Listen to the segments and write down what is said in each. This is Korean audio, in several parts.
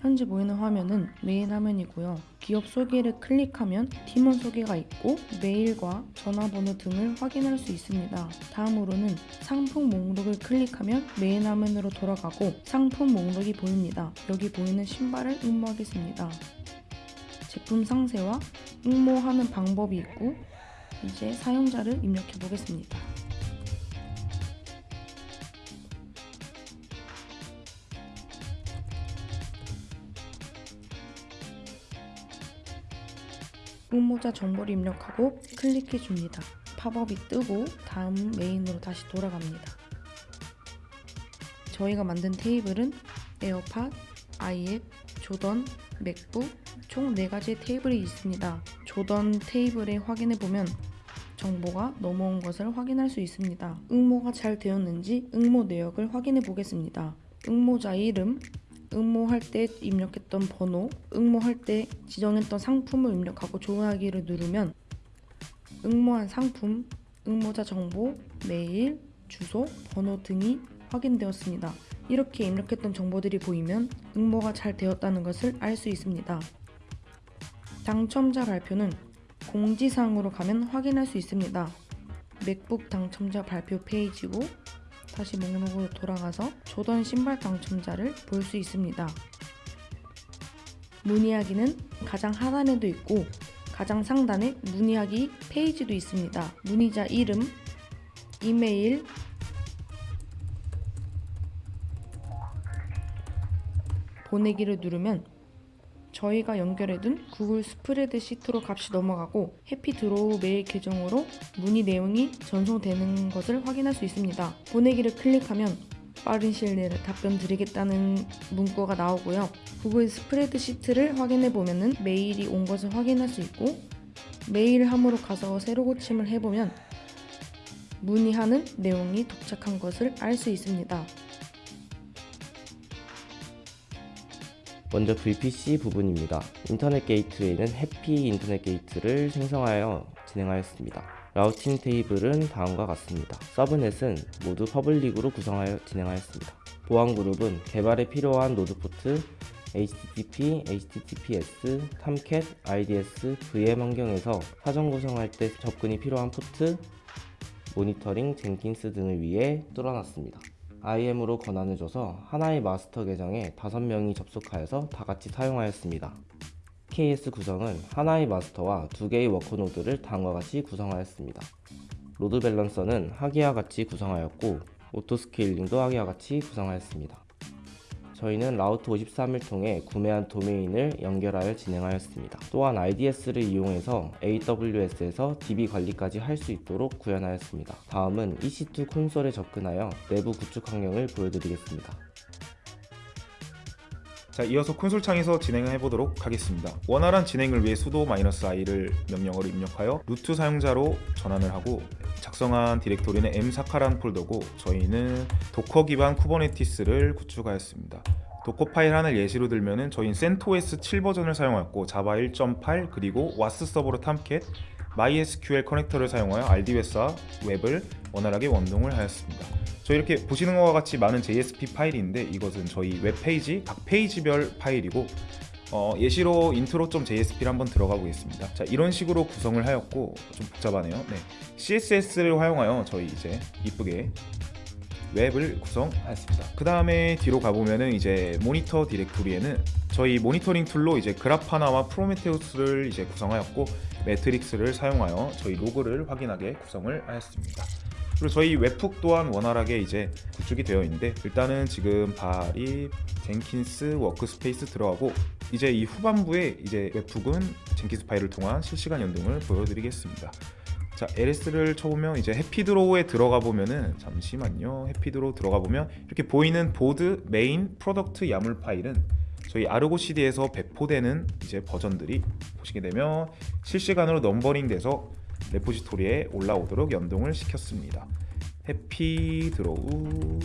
현재 보이는 화면은 메인 화면이고요. 기업 소개를 클릭하면 팀원 소개가 있고 메일과 전화번호 등을 확인할 수 있습니다. 다음으로는 상품 목록을 클릭하면 메인 화면으로 돌아가고 상품 목록이 보입니다. 여기 보이는 신발을 응모하겠습니다. 제품 상세와 응모하는 방법이 있고 이제 사용자를 입력해 보겠습니다. 응모자 정보를 입력하고 클릭해 줍니다. 팝업이 뜨고 다음 메인으로 다시 돌아갑니다. 저희가 만든 테이블은 에어팟, 아이앱, 조던, 맥북 총 4가지의 테이블이 있습니다. 조던 테이블에 확인해 보면 정보가 넘어온 것을 확인할 수 있습니다. 응모가 잘 되었는지 응모 내역을 확인해 보겠습니다. 응모자 이름, 응모할 때 입력했던 번호, 응모할 때 지정했던 상품을 입력하고 조회하기를 누르면 응모한 상품, 응모자 정보, 메일, 주소, 번호 등이 확인되었습니다. 이렇게 입력했던 정보들이 보이면 응모가 잘 되었다는 것을 알 수 있습니다. 당첨자 발표는 공지사항으로 가면 확인할 수 있습니다. 맥북 당첨자 발표 페이지고 다시 목록으로 돌아가서 조던 신발 당첨자를 볼 수 있습니다. 문의하기는 가장 하단에도 있고 가장 상단에 문의하기 페이지도 있습니다. 문의자 이름, 이메일, 보내기를 누르면 저희가 연결해둔 구글 스프레드 시트로 값이 넘어가고 해피 드로우 메일 계정으로 문의 내용이 전송되는 것을 확인할 수 있습니다. 보내기를 클릭하면 빠른 시일 내에 답변 드리겠다는 문구가 나오고요. 구글 스프레드 시트를 확인해 보면 은 메일이 온 것을 확인할 수 있고 메일 함으로 가서 새로 고침을 해보면 문의하는 내용이 도착한 것을 알 수 있습니다. 먼저 VPC 부분입니다. 인터넷 게이트웨이는 해피 인터넷 게이트를 생성하여 진행하였습니다. routing table은 다음과 같습니다. subnet은 모두 public으로 구성하여 진행하였습니다. 보안 그룹은 개발에 필요한 노드 포트, HTTP, HTTPS, Tomcat, RDS, VM 환경에서 사전 구성할 때 접근이 필요한 포트, 모니터링, Jenkins 등을 위해 뚫어놨습니다. IAM으로 권한을 줘서 하나의 마스터 계정에 5명이 접속하여서 다같이 사용하였습니다. EKS 구성은 하나의 마스터와 두 개의 worker node를 다음과 같이 구성하였습니다. load balancer는 하기와 같이 구성하였고 auto scaling도 하기와 같이 구성하였습니다. 저희는 Route 53을 통해 구매한 도메인을 연결하여 진행하였습니다. 또한 RDS를 이용해서 AWS에서 DB 관리까지 할 수 있도록 구현하였습니다. 다음은 EC2 콘솔에 접근하여 내부 구축 환경을 보여드리겠습니다. 자 이어서 콘솔 창에서 진행을 해보도록 하겠습니다 원활한 진행을 위해 sudo -i를 명령어로 입력하여 루트 사용자로 전환을 하고 작성한 디렉토리는 mska란 폴더고 저희는 Docker 기반 Kubernetes를 구축하였습니다. Dockerfile 하나를 예시로 들면은 저희는 CentOS 7 버전을 사용하였고 Java 1.8 그리고 WAS 서버로 Tomcat MySQL 커넥터를 사용하여 RDS와 웹을 원활하게 연동을 하였습니다. 저희 이렇게 보시는 것과 같이 많은 JSP 파일인데 이것은 저희 웹페이지 각 페이지별 파일이고 어, 예시로 intro.jsp를 한번 들어가 보겠습니다. 자 이런 식으로 구성을 하였고 좀 복잡하네요. 네. CSS를 활용하여 저희 이제 이쁘게 웹을 구성하였습니다. 그 다음에 뒤로 가보면은 이제 모니터 디렉토리에는 저희 모니터링 툴로 이제 Grafana와 Prometheus를 이제 구성하였고 metrics를 사용하여 저희 로그를 확인하게 구성을 하였습니다. 그리고 저희 webhook 또한 원활하게 이제 구축이 되어 있는데 일단은 지금 발이 Jenkins workspace 들어가고 이제 이 후반부에 이제 webhook은 Jenkinsfile을 통한 실시간 연동을 보여드리겠습니다. 자 LS를 쳐보면 이제 해피드로우에 들어가 보면은 잠시만요. 해피드로우 들어가 보면 이렇게 보이는 board main product yaml 파일은 저희 Argo CD에서 배포되는 이제 버전들이 보시게 되면 실시간으로 넘버링 돼서 repository에 올라오도록 연동을 시켰습니다. 해피 드로우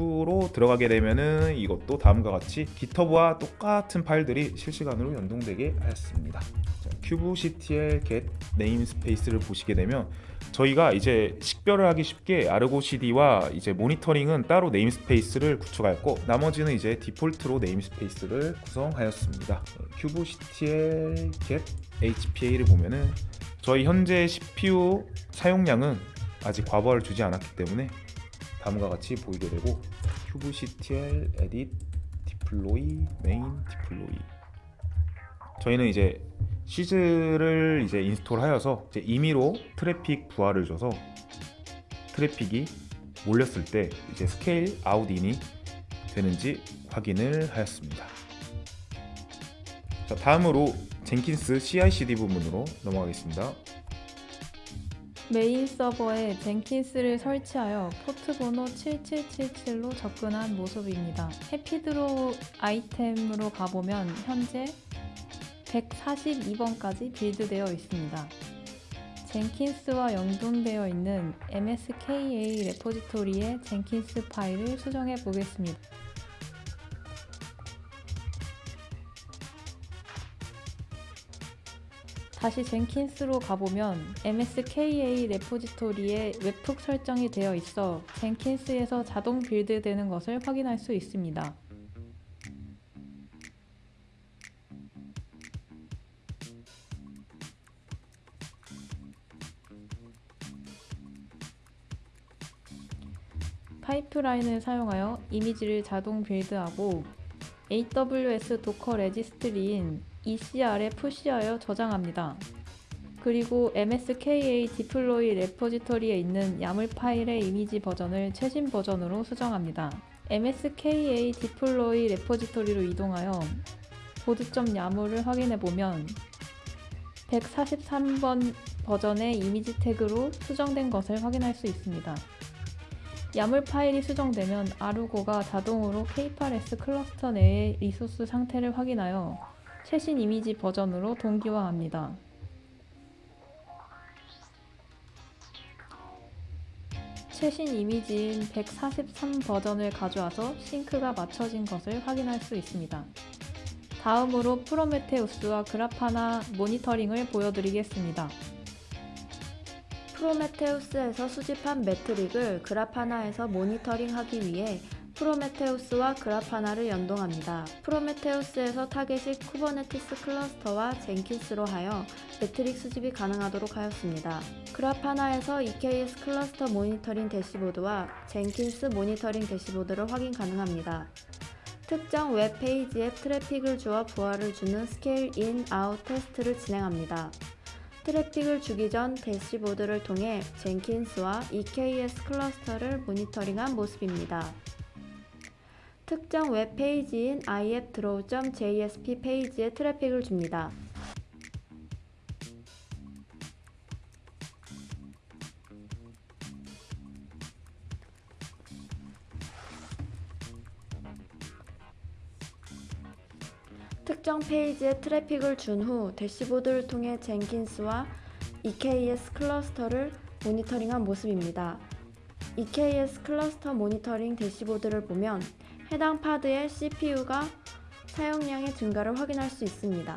로 들어가게 되면은 이것도 다음과 같이 GitHub와 똑같은 파일들이 실시간으로 연동되게 하였습니다 자, kubectl get namespace를 보시게 되면 저희가 이제 식별을 하기 쉽게 Argo CD와 이제 모니터링은 따로 namespace를 구축하였고 나머지는 이제 디폴트로 namespace를 구성하였습니다. kubectl get HPA를 보면은 저희 현재 CPU 사용량은 아직 과부하를 주지 않았기 때문에 다음과 같이 보이게 되고 kubectl edit deploy main 저희는 이제 siege를 이제 install하여서 이제 임의로 트래픽 부하를 줘서 트래픽이 몰렸을 때 이제 scale out in이 되는지 확인을 하였습니다. 자, 다음으로 Jenkins CI/CD 부분으로 넘어가겠습니다. 메인 서버에 Jenkins를 설치하여 포트 번호 7777로 접근한 모습입니다. 해피드로 아이템으로 가보면 현재 142번까지 build되어 있습니다. Jenkins와 연동되어 있는 MSKA repository의 Jenkinsfile을 수정해 보겠습니다. 다시 젠킨스로 가보면 MSKA 레포지토리에 웹훅 설정이 되어 있어 젠킨스에서 자동 빌드되는 것을 확인할 수 있습니다. 파이프라인을 사용하여 이미지를 자동 빌드하고 AWS Docker registry인 ECR에 push하여 저장합니다. 그리고 MSKA deploy repository에 있는 yaml 파일의 이미지 버전을 최신 버전으로 수정합니다. MSKA deploy repository로 이동하여 board점 yaml을 확인해 보면 143번 버전의 이미지 태그로 수정된 것을 확인할 수 있습니다. YAML 파일이 수정되면 Argo가 자동으로 K8s 클러스터 내의 리소스 상태를 확인하여 최신 이미지 버전으로 동기화합니다. 최신 이미지인 143 버전을 가져와서 sync가 맞춰진 것을 확인할 수 있습니다. 다음으로 Prometheus와 Grafana 모니터링을 보여드리겠습니다. Prometheus에서 수집한 metric을 Grafana에서 모니터링하기 위해 Prometheus와 Grafana를 연동합니다. Prometheus에서 타겟이 Kubernetes 클러스터와 Jenkins로 하여 metric 수집이 가능하도록 하였습니다. Grafana에서 EKS 클러스터 모니터링 대시보드와 Jenkins 모니터링 대시보드를 확인 가능합니다. 특정 웹 페이지에 트래픽을 주어 부하를 주는 scale in, out 테스트를 진행합니다. 트래픽을 주기 전 대시보드를 통해 Jenkins와 EKS 클러스터를 모니터링한 모습입니다. 특정 웹 페이지인 iAppDraw.jsp 페이지에 트래픽을 줍니다. 특정 페이지에 트래픽을 준 후 대시보드를 통해 Jenkins와 EKS 클러스터를 모니터링한 모습입니다. EKS 클러스터 모니터링 대시보드를 보면 해당 pod의 CPU가 사용량의 증가를 확인할 수 있습니다.